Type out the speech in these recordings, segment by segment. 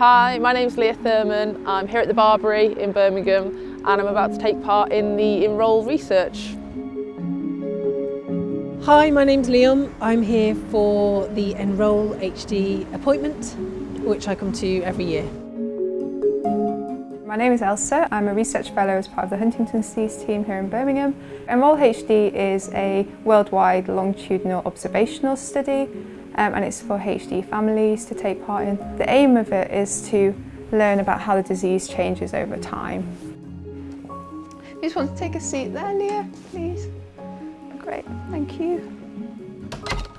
Hi, my name's Leah Thurman. I'm here at the Barberry in Birmingham and I'm about to take part in the Enroll research. Hi, my name's Liam. I'm here for the Enroll HD appointment, which I come to every year. My name is Elsa. I'm a research fellow as part of the Huntington's disease team here in Birmingham. Enroll HD is a worldwide longitudinal observational study um, and it's for HD families to take part in. The aim of it is to learn about how the disease changes over time. You just want to take a seat there, Leah, please? Great, thank you.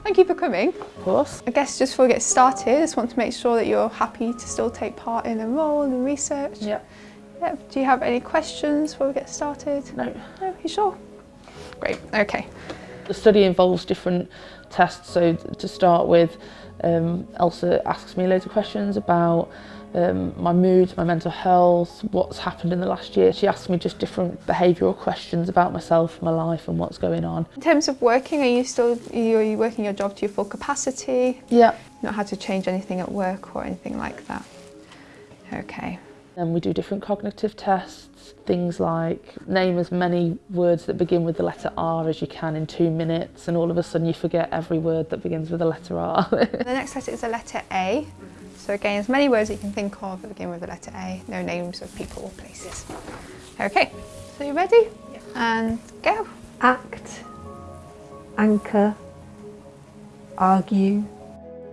Thank you for coming. Of course. I guess just before we get started, I just want to make sure that you're happy to still take part in the Enroll and research. Yeah. Yeah. Do you have any questions before we get started? No. No, you sure? Great, okay. the study involves different tests. So to start with, um, Elsa asks me loads of questions about um, my mood, my mental health, what's happened in the last year. She asks me just different behavioural questions about myself, my life and what's going on. In terms of working, are you still are you working your job to your full capacity? Yeah. Not had to change anything at work or anything like that? Okay. And we do different cognitive tests, things like name as many words that begin with the letter R as you can in two minutes and all of a sudden you forget every word that begins with the letter R. the next letter is the letter A. So again, as many words that you can think of that begin with the letter A, no names of people or places. Okay, so you ready? Yeah. And go. Act, anchor, argue.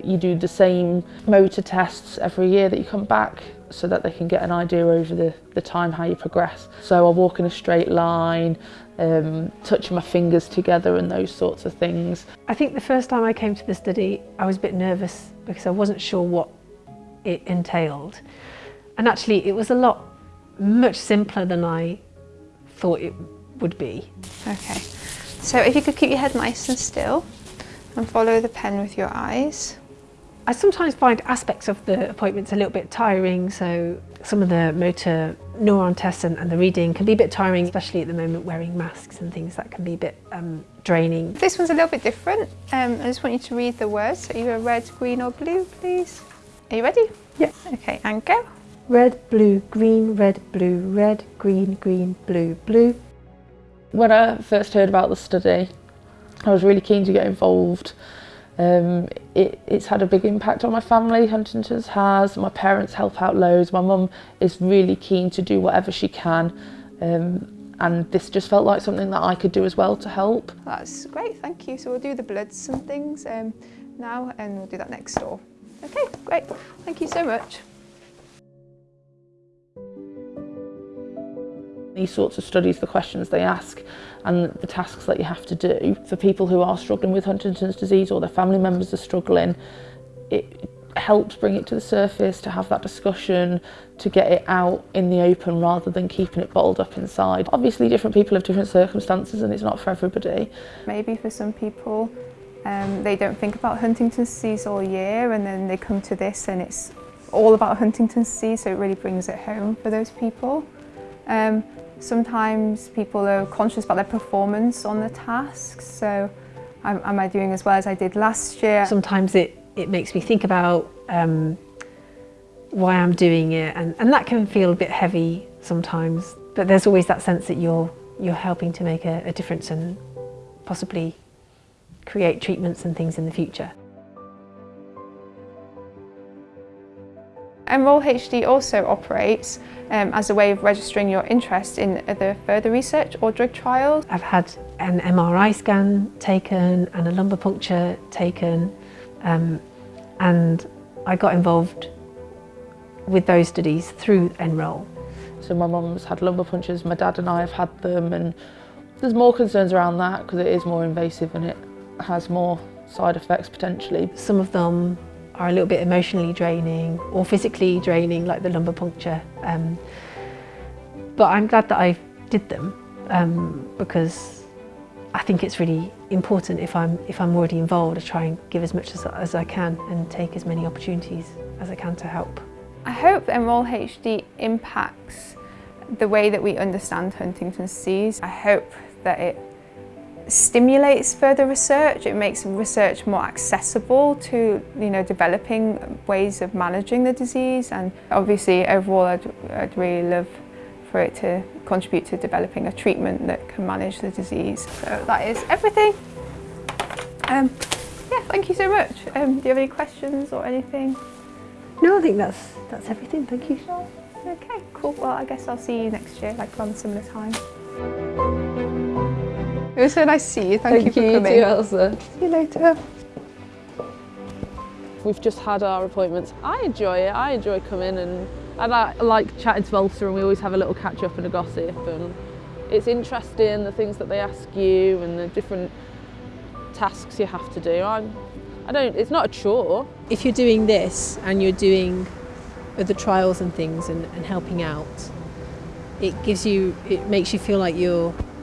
You do the same motor tests every year that you come back so that they can get an idea over the, the time how you progress. So I walk in a straight line, um, touching my fingers together and those sorts of things. I think the first time I came to the study I was a bit nervous because I wasn't sure what it entailed. And actually it was a lot much simpler than I thought it would be. Okay, so if you could keep your head nice and still and follow the pen with your eyes. I sometimes find aspects of the appointments a little bit tiring, so some of the motor neuron tests and, and the reading can be a bit tiring, especially at the moment wearing masks and things that can be a bit um, draining. This one's a little bit different. Um, I just want you to read the words, so either red, green or blue, please. Are you ready? Yeah. Okay, and go. Red, blue, green, red, blue, red, green, green, blue, blue. When I first heard about the study, I was really keen to get involved. Um, it, it's had a big impact on my family, Huntington's has. My parents help out loads. My mum is really keen to do whatever she can. Um, and this just felt like something that I could do as well to help. That's great, thank you. So we'll do the bloods and things um, now and we'll do that next door. Okay, great. Thank you so much. These sorts of studies, the questions they ask and the tasks that you have to do for people who are struggling with Huntington's disease or their family members are struggling, it helps bring it to the surface, to have that discussion, to get it out in the open rather than keeping it bottled up inside. Obviously different people have different circumstances and it's not for everybody. Maybe for some people um, they don't think about Huntington's disease all year and then they come to this and it's all about Huntington's disease so it really brings it home for those people. Um, sometimes people are conscious about their performance on the tasks so am, am I doing as well as I did last year? Sometimes it, it makes me think about um, why I'm doing it and, and that can feel a bit heavy sometimes but there's always that sense that you're, you're helping to make a, a difference and possibly create treatments and things in the future. Enroll HD also operates um, as a way of registering your interest in either further research or drug trials. I've had an MRI scan taken and a lumbar puncture taken um, and I got involved with those studies through Enroll. So my mum's had lumbar punctures, my dad and I have had them and there's more concerns around that because it is more invasive and it has more side effects potentially. Some of them are a little bit emotionally draining or physically draining like the lumbar puncture. Um, but I'm glad that I did them um, because I think it's really important if I'm, if I'm already involved to try and give as much as, as I can and take as many opportunities as I can to help. I hope Enroll HD impacts the way that we understand Huntington's disease. I hope that it stimulates further research. It makes research more accessible to you know developing ways of managing the disease and obviously overall I'd, I'd really love for it to contribute to developing a treatment that can manage the disease. So that is everything. Um, yeah, thank you so much. Um, do you have any questions or anything? No, I think that's that's everything. Thank you. Okay, cool. Well, I guess I'll see you next year, like around similar time. It was so nice to see you. Thank, you for coming. too, Elsa. See you later. We've just had our appointments. I enjoy it. I enjoy coming and I like, I like chatting to Elsa and we always have a little catch up and a gossip and it's interesting the things that they ask you and the different tasks you have to do. I'm, I don't, it's not a chore. If you're doing this and you're doing other trials and things and, and helping out, it gives you, it makes you feel like you're, you're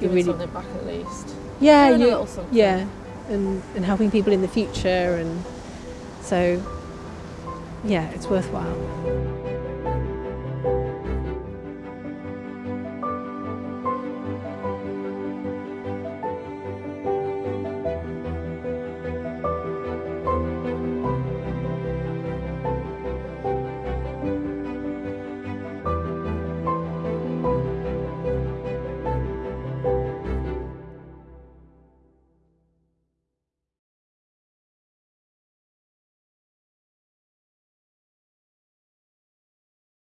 Giving really, something back at least. yeah, you, little something. yeah, and, and helping people in the future and so, yeah, it's worthwhile.